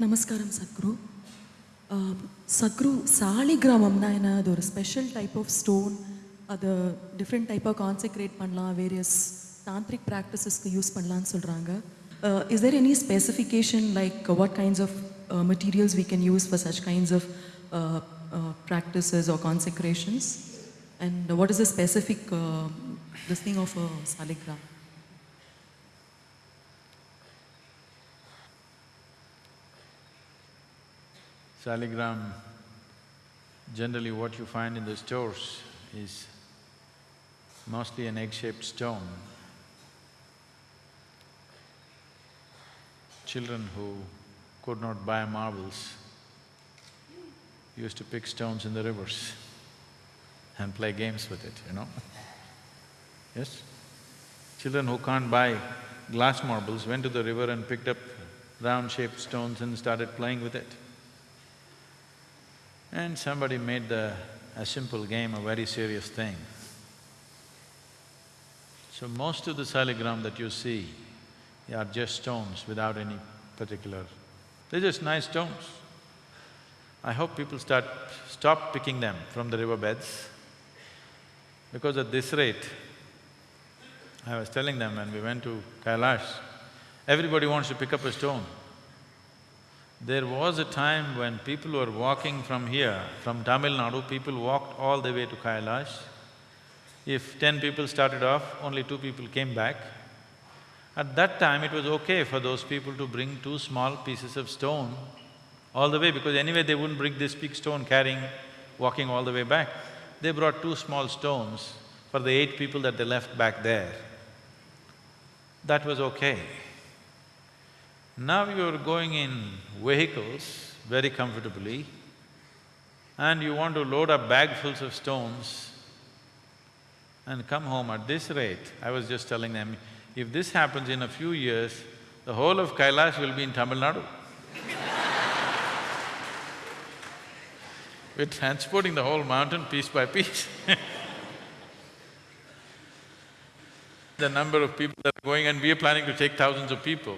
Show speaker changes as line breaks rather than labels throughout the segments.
Namaskaram Sadhguru. Sadhguru, Sali Gramamna, there is a special type of stone, or the different type of consecrate panla, various tantric practices to use panlan sulranga. Uh, is there any specification like what kinds of materials we can use for such kinds of practices or consecrations? And what is the specific uh, thing of a uh.
Saligram, generally what you find in the stores is mostly an egg-shaped stone. Children who could not buy marbles used to pick stones in the rivers and play games with it, you know. Yes? Children who can't buy glass marbles went to the river and picked up round-shaped stones and started playing with it. And somebody made the… a simple game a very serious thing. So most of the saligram that you see are just stones without any particular… They're just nice stones. I hope people start… stop picking them from the riverbeds because at this rate, I was telling them when we went to Kailash, everybody wants to pick up a stone. There was a time when people were walking from here, from Tamil Nadu, people walked all the way to Kailash. If ten people started off, only two people came back. At that time, it was okay for those people to bring two small pieces of stone all the way because anyway they wouldn't bring this big stone carrying, walking all the way back. They brought two small stones for the eight people that they left back there. That was okay. Now you're going in vehicles very comfortably and you want to load up bagfuls of stones and come home at this rate, I was just telling them, if this happens in a few years, the whole of Kailash will be in Tamil Nadu. We're transporting the whole mountain piece by piece The number of people that are going and we are planning to take thousands of people.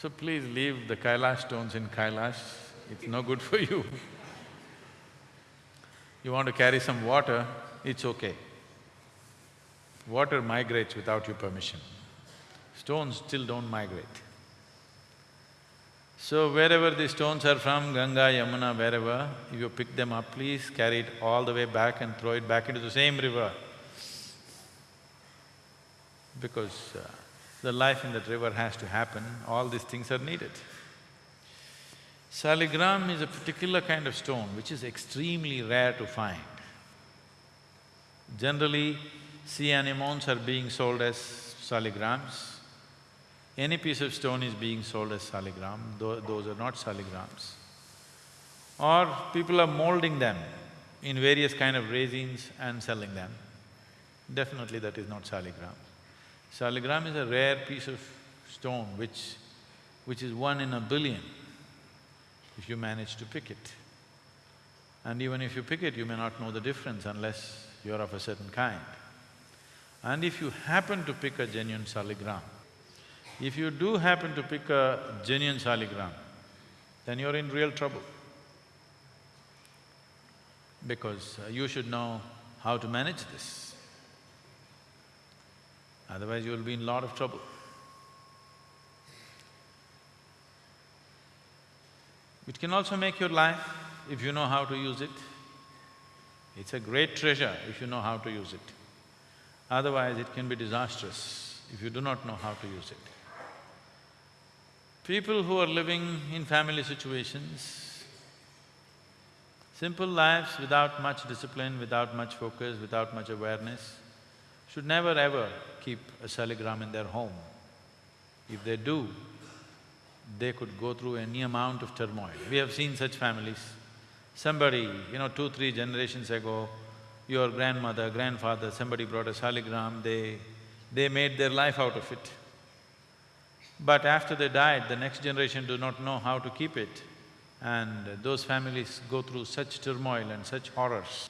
So please leave the Kailash stones in Kailash, it's no good for you. You want to carry some water, it's okay. Water migrates without your permission. Stones still don't migrate. So wherever the stones are from, Ganga, Yamuna, wherever, if you pick them up, please carry it all the way back and throw it back into the same river. Because uh, the life in that river has to happen, all these things are needed. Saligram is a particular kind of stone which is extremely rare to find. Generally, sea anemones are being sold as saligrams. Any piece of stone is being sold as saligram, Tho those are not saligrams. Or people are molding them in various kind of resins and selling them. Definitely that is not saligram. Saligram is a rare piece of stone which… which is one in a billion if you manage to pick it. And even if you pick it, you may not know the difference unless you're of a certain kind. And if you happen to pick a genuine saligram, if you do happen to pick a genuine saligram, then you're in real trouble. Because uh, you should know how to manage this. Otherwise you'll be in lot of trouble. It can also make your life if you know how to use it. It's a great treasure if you know how to use it. Otherwise, it can be disastrous if you do not know how to use it. People who are living in family situations, simple lives without much discipline, without much focus, without much awareness, should never ever keep a saligram in their home. If they do, they could go through any amount of turmoil. We have seen such families. Somebody, you know, two, three generations ago, your grandmother, grandfather, somebody brought a saligram, they… they made their life out of it. But after they died, the next generation do not know how to keep it. And those families go through such turmoil and such horrors,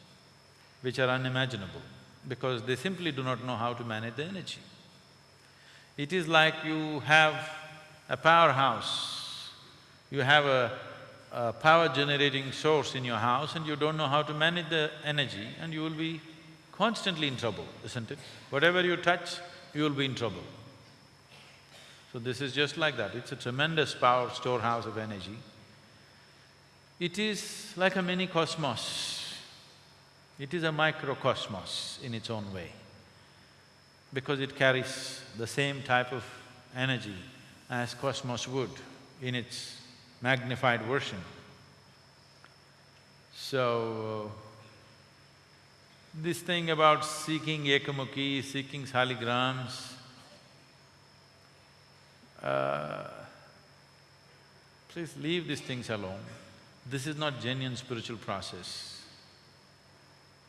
which are unimaginable, because they simply do not know how to manage the energy. It is like you have a powerhouse You have a, a power generating source in your house and you don't know how to manage the energy and you will be constantly in trouble, isn't it? Whatever you touch, you will be in trouble. So this is just like that, it's a tremendous power storehouse of energy. It is like a mini cosmos. It is a microcosmos in its own way because it carries the same type of energy as cosmos would in its magnified version. So, this thing about seeking ekamukhi, seeking saligrams, uh, please leave these things alone. This is not genuine spiritual process.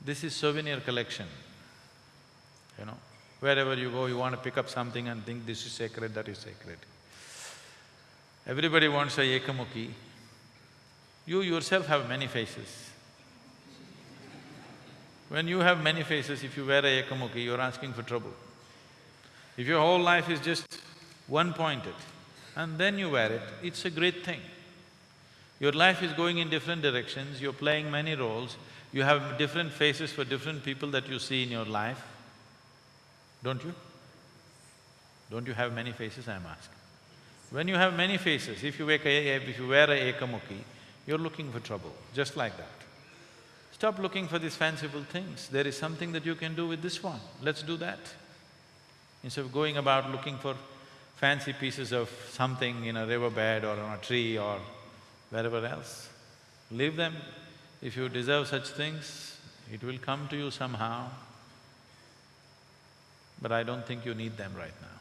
This is souvenir collection, you know. Wherever you go, you want to pick up something and think this is sacred, that is sacred. Everybody wants a ekamukhi. You yourself have many faces. When you have many faces, if you wear a ekamukhi, you're asking for trouble. If your whole life is just one-pointed and then you wear it, it's a great thing. Your life is going in different directions, you're playing many roles, you have different faces for different people that you see in your life, don't you? Don't you have many faces, I'm asking? When you have many faces, if you, a, if you wear a ekamukhi, you're looking for trouble, just like that. Stop looking for these fanciful things, there is something that you can do with this one, let's do that. Instead of going about looking for fancy pieces of something in a riverbed or on a tree or wherever else, leave them. If you deserve such things, it will come to you somehow. But I don't think you need them right now.